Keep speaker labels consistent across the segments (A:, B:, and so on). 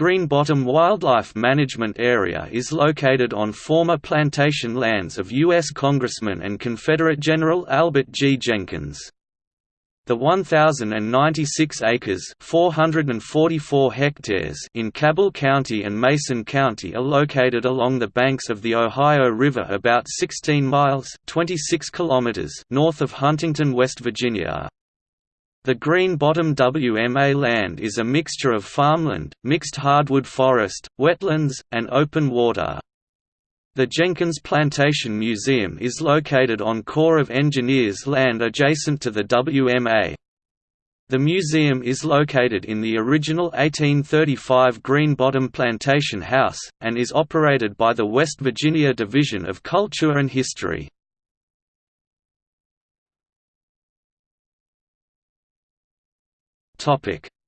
A: Green Bottom Wildlife Management Area is located on former plantation lands of U.S. Congressman and Confederate General Albert G. Jenkins. The 1,096 acres 444 hectares in Cabell County and Mason County are located along the banks of the Ohio River about 16 miles 26 kilometers north of Huntington, West Virginia. The Green Bottom WMA land is a mixture of farmland, mixed hardwood forest, wetlands, and open water. The Jenkins Plantation Museum is located on Corps of Engineers land adjacent to the WMA. The museum is located in the original 1835 Green Bottom Plantation House, and is operated by the West Virginia Division of Culture and History.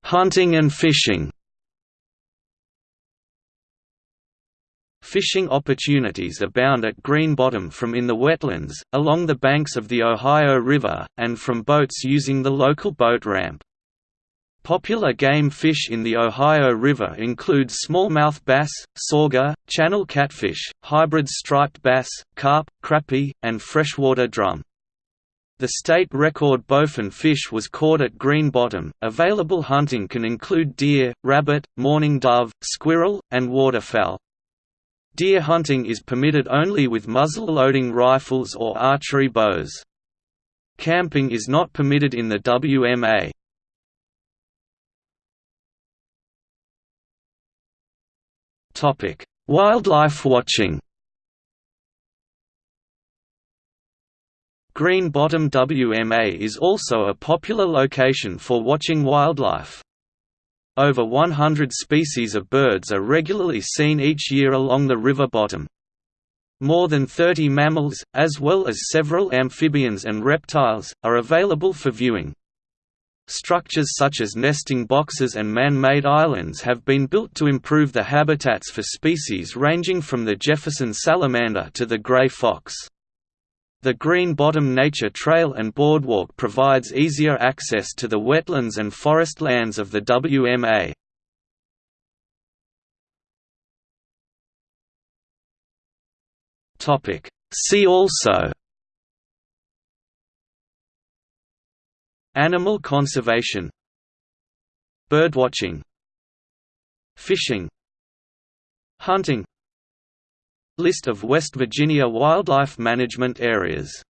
A: Hunting and fishing. Fishing opportunities abound at Green Bottom from in the wetlands, along the banks of the Ohio River, and from boats using the local boat ramp. Popular game fish in the Ohio River include smallmouth bass, sauger, channel catfish, hybrid striped bass, carp, crappie, and freshwater drum. The state record bowfin fish was caught at Green Bottom. Available hunting can include deer, rabbit, mourning dove, squirrel, and waterfowl. Deer hunting is permitted only with muzzle-loading rifles or archery bows. Camping is not permitted in the WMA. Topic: Wildlife watching. Green Bottom WMA is also a popular location for watching wildlife. Over 100 species of birds are regularly seen each year along the river bottom. More than 30 mammals, as well as several amphibians and reptiles, are available for viewing. Structures such as nesting boxes and man-made islands have been built to improve the habitats for species ranging from the Jefferson salamander to the gray fox. The Green Bottom Nature Trail and Boardwalk provides easier access to the wetlands and forest lands of the WMA. See also. Animal conservation. Birdwatching Fishing. Hunting List of West Virginia wildlife management areas